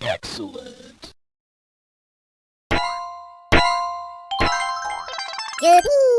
Excellent. Yippee!